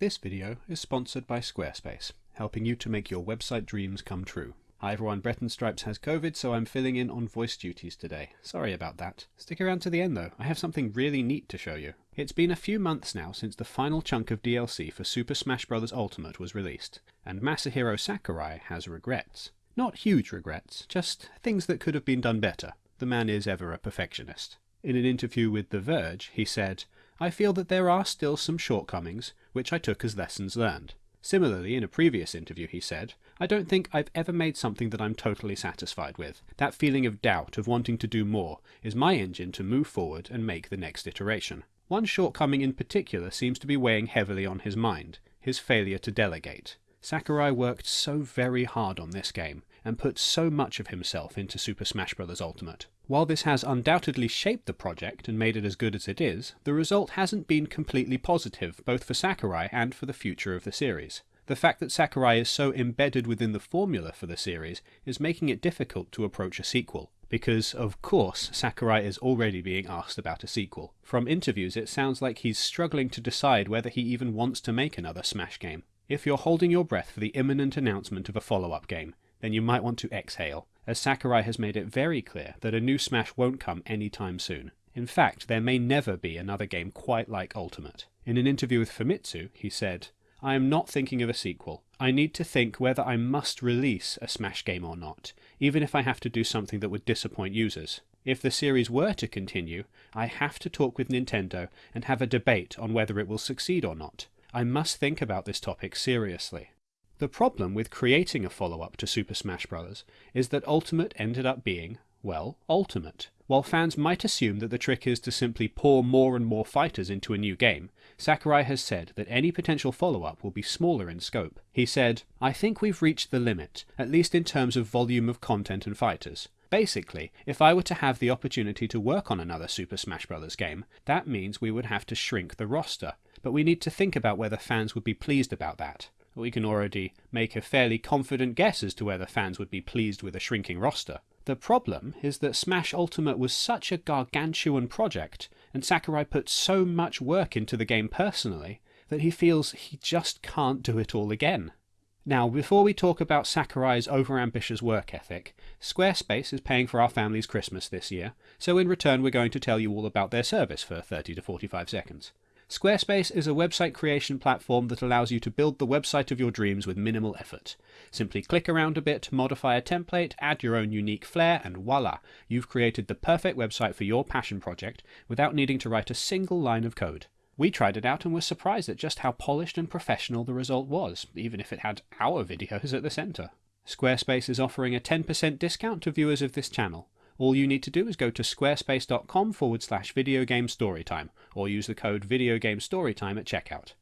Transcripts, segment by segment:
This video is sponsored by Squarespace, helping you to make your website dreams come true. Hi everyone, Breton Stripes has COVID, so I'm filling in on voice duties today. Sorry about that. Stick around to the end though, I have something really neat to show you. It's been a few months now since the final chunk of DLC for Super Smash Bros. Ultimate was released, and Masahiro Sakurai has regrets. Not huge regrets, just things that could have been done better. The man is ever a perfectionist. In an interview with The Verge, he said, I feel that there are still some shortcomings, which I took as lessons learned. Similarly, in a previous interview, he said, I don't think I've ever made something that I'm totally satisfied with. That feeling of doubt, of wanting to do more, is my engine to move forward and make the next iteration. One shortcoming in particular seems to be weighing heavily on his mind his failure to delegate. Sakurai worked so very hard on this game, and put so much of himself into Super Smash Bros. Ultimate. While this has undoubtedly shaped the project and made it as good as it is, the result hasn't been completely positive, both for Sakurai and for the future of the series. The fact that Sakurai is so embedded within the formula for the series is making it difficult to approach a sequel, because of course Sakurai is already being asked about a sequel. From interviews it sounds like he's struggling to decide whether he even wants to make another Smash game. If you're holding your breath for the imminent announcement of a follow-up game, then you might want to exhale, as Sakurai has made it very clear that a new Smash won't come anytime soon. In fact, there may never be another game quite like Ultimate. In an interview with Famitsu, he said, I am not thinking of a sequel. I need to think whether I must release a Smash game or not, even if I have to do something that would disappoint users. If the series were to continue, I have to talk with Nintendo and have a debate on whether it will succeed or not. I must think about this topic seriously. The problem with creating a follow-up to Super Smash Bros. is that Ultimate ended up being, well, Ultimate. While fans might assume that the trick is to simply pour more and more fighters into a new game, Sakurai has said that any potential follow-up will be smaller in scope. He said, I think we've reached the limit, at least in terms of volume of content and fighters. Basically, if I were to have the opportunity to work on another Super Smash Bros. game, that means we would have to shrink the roster, but we need to think about whether fans would be pleased about that we can already make a fairly confident guess as to whether fans would be pleased with a shrinking roster. The problem is that Smash Ultimate was such a gargantuan project, and Sakurai put so much work into the game personally, that he feels he just can't do it all again. Now, before we talk about Sakurai's overambitious work ethic, Squarespace is paying for our family's Christmas this year, so in return we're going to tell you all about their service for 30 to 45 seconds. Squarespace is a website creation platform that allows you to build the website of your dreams with minimal effort. Simply click around a bit, modify a template, add your own unique flair, and voila, you've created the perfect website for your passion project without needing to write a single line of code. We tried it out and were surprised at just how polished and professional the result was, even if it had our videos at the centre. Squarespace is offering a 10% discount to viewers of this channel. All you need to do is go to squarespace.com forward slash videogamestorytime, or use the code videogamestorytime at checkout.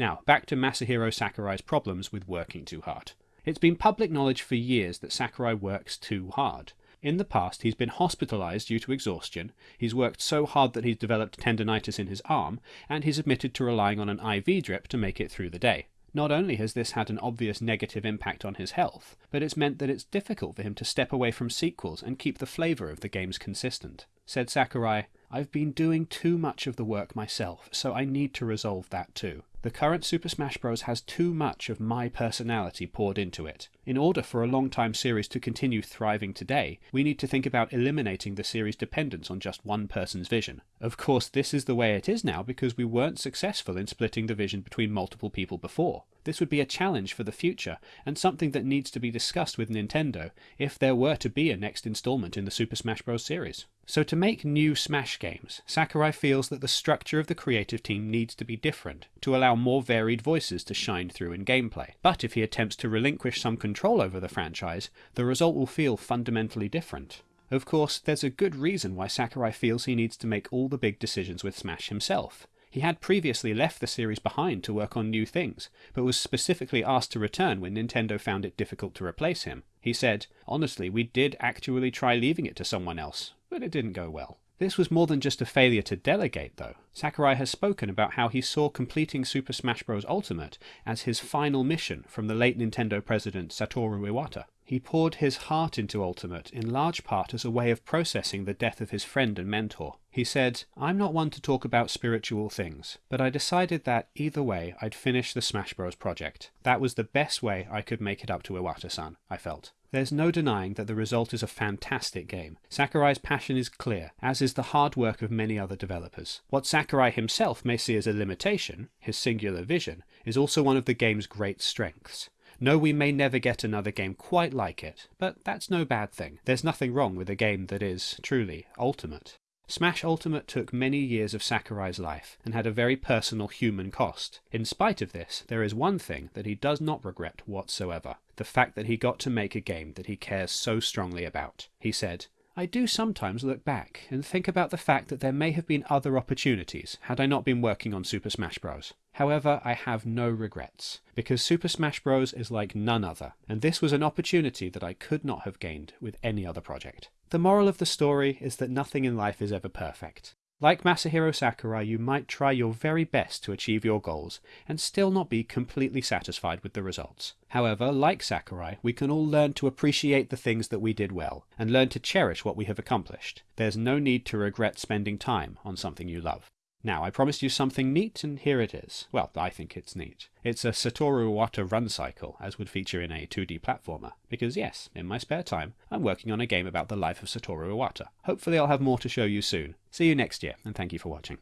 Now, back to Masahiro Sakurai's problems with working too hard. It's been public knowledge for years that Sakurai works too hard. In the past, he's been hospitalized due to exhaustion, he's worked so hard that he's developed tendonitis in his arm, and he's admitted to relying on an IV drip to make it through the day. Not only has this had an obvious negative impact on his health, but it's meant that it's difficult for him to step away from sequels and keep the flavour of the games consistent. Said Sakurai, I've been doing too much of the work myself, so I need to resolve that too. The current Super Smash Bros. has too much of my personality poured into it. In order for a long-time series to continue thriving today, we need to think about eliminating the series' dependence on just one person's vision. Of course, this is the way it is now because we weren't successful in splitting the vision between multiple people before. This would be a challenge for the future, and something that needs to be discussed with Nintendo if there were to be a next installment in the Super Smash Bros. series. So to make new Smash games, Sakurai feels that the structure of the creative team needs to be different, to allow more varied voices to shine through in gameplay. But if he attempts to relinquish some control over the franchise, the result will feel fundamentally different. Of course, there's a good reason why Sakurai feels he needs to make all the big decisions with Smash himself. He had previously left the series behind to work on new things, but was specifically asked to return when Nintendo found it difficult to replace him. He said, Honestly, we did actually try leaving it to someone else, but it didn't go well. This was more than just a failure to delegate, though. Sakurai has spoken about how he saw completing Super Smash Bros. Ultimate as his final mission from the late Nintendo president Satoru Iwata. He poured his heart into Ultimate in large part as a way of processing the death of his friend and mentor. He said, I'm not one to talk about spiritual things, but I decided that either way I'd finish the Smash Bros. project. That was the best way I could make it up to Iwata san, I felt. There's no denying that the result is a fantastic game. Sakurai's passion is clear, as is the hard work of many other developers. What Sakurai himself may see as a limitation, his singular vision, is also one of the game's great strengths. No, we may never get another game quite like it, but that's no bad thing. There's nothing wrong with a game that is, truly, ultimate. Smash Ultimate took many years of Sakurai's life and had a very personal human cost. In spite of this, there is one thing that he does not regret whatsoever the fact that he got to make a game that he cares so strongly about. He said, I do sometimes look back and think about the fact that there may have been other opportunities had I not been working on Super Smash Bros. However, I have no regrets, because Super Smash Bros. is like none other, and this was an opportunity that I could not have gained with any other project. The moral of the story is that nothing in life is ever perfect. Like Masahiro Sakurai, you might try your very best to achieve your goals and still not be completely satisfied with the results. However, like Sakurai, we can all learn to appreciate the things that we did well and learn to cherish what we have accomplished. There's no need to regret spending time on something you love. Now, I promised you something neat, and here it is. Well, I think it's neat. It's a Satoru Iwata run cycle, as would feature in a 2D platformer. Because yes, in my spare time, I'm working on a game about the life of Satoru Iwata. Hopefully I'll have more to show you soon. See you next year, and thank you for watching.